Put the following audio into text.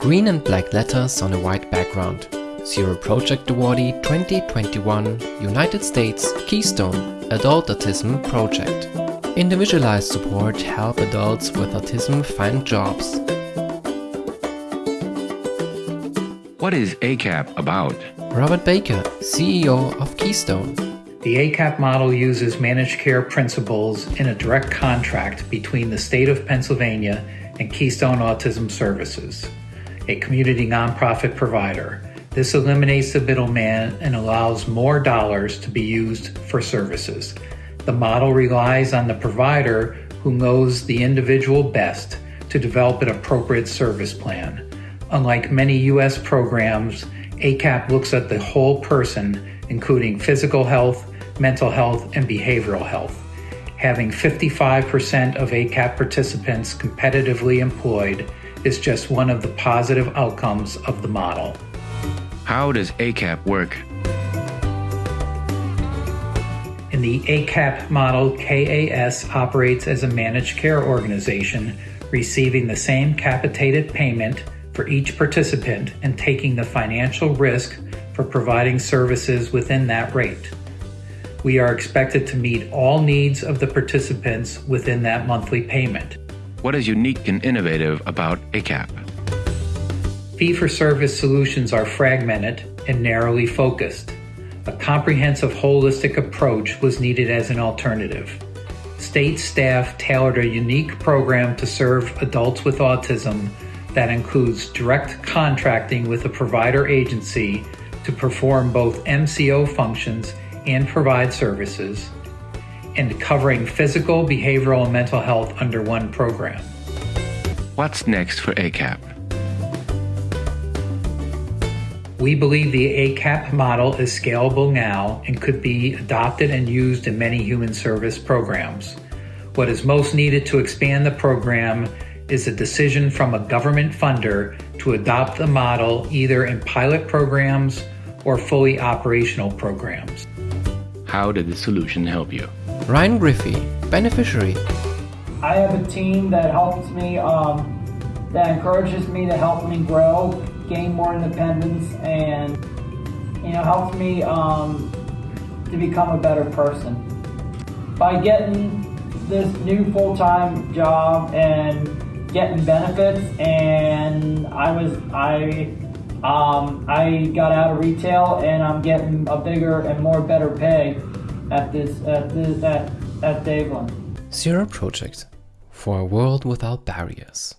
Green and black letters on a white background. Zero Project Awardee 2021 United States Keystone Adult Autism Project. Individualized support help adults with autism find jobs. What is ACAP about? Robert Baker, CEO of Keystone. The ACAP model uses managed care principles in a direct contract between the state of Pennsylvania and Keystone Autism Services, a community nonprofit provider. This eliminates the middleman and allows more dollars to be used for services. The model relies on the provider who knows the individual best to develop an appropriate service plan. Unlike many U.S. programs, ACAP looks at the whole person, including physical health, mental health, and behavioral health. Having 55% of ACAP participants competitively employed is just one of the positive outcomes of the model. How does ACAP work? In the ACAP model, KAS operates as a managed care organization, receiving the same capitated payment for each participant and taking the financial risk for providing services within that rate. We are expected to meet all needs of the participants within that monthly payment. What is unique and innovative about ACAP? Fee for service solutions are fragmented and narrowly focused. A comprehensive holistic approach was needed as an alternative. State staff tailored a unique program to serve adults with autism that includes direct contracting with a provider agency to perform both MCO functions and provide services, and covering physical, behavioral, and mental health under one program. What's next for ACAP? We believe the ACAP model is scalable now and could be adopted and used in many human service programs. What is most needed to expand the program is a decision from a government funder to adopt the model either in pilot programs or fully operational programs. How did the solution help you? Ryan Griffey, beneficiary. I have a team that helps me, um, that encourages me to help me grow, gain more independence, and you know helps me um, to become a better person. By getting this new full-time job and getting benefits, and I was I um, I got out of retail and I'm getting a bigger and more better pay at this at this at at Daveland. Zero Project for a world without barriers.